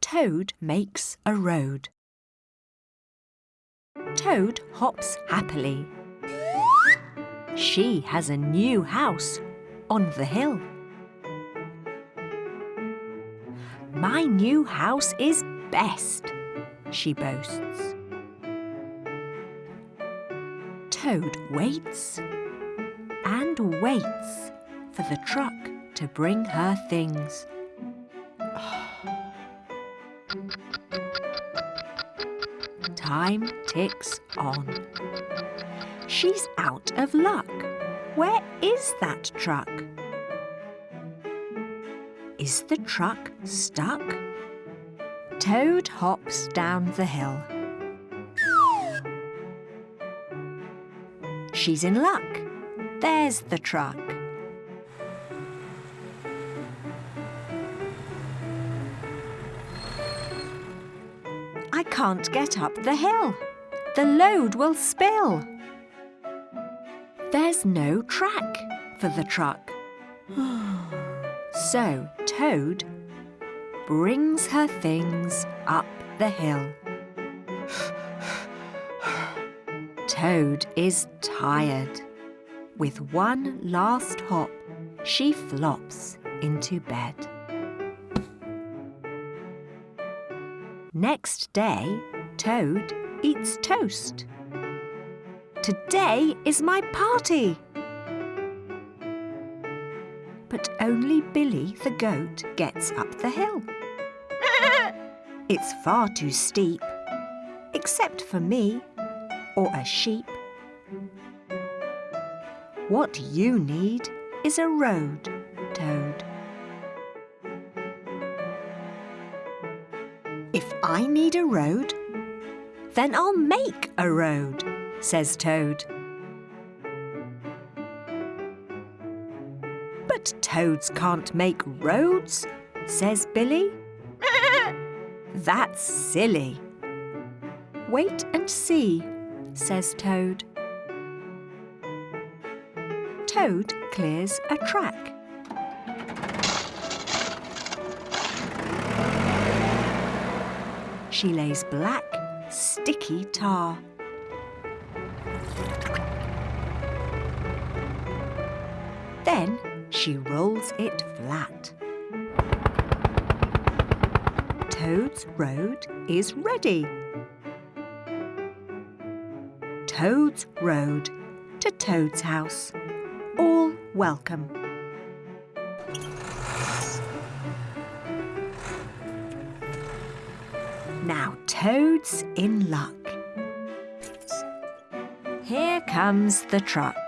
Toad makes a road. Toad hops happily. She has a new house on the hill. My new house is best, she boasts. Toad waits and waits for the truck to bring her things. Time ticks on. She's out of luck. Where is that truck? Is the truck stuck? Toad hops down the hill. She's in luck. There's the truck. I can't get up the hill. The load will spill. There's no track for the truck. so Toad brings her things up the hill. Toad is tired. With one last hop, she flops into bed. Next day, Toad eats toast. Today is my party. But only Billy the goat gets up the hill. it's far too steep, except for me or a sheep. What you need is a road, Toad. If I need a road, then I'll make a road, says Toad. But toads can't make roads, says Billy. That's silly. Wait and see, says Toad. Toad clears a track. She lays black, sticky tar. Then she rolls it flat. Toad's road is ready. Toad's road to Toad's house. All welcome. Now Toad's in luck. Here comes the truck.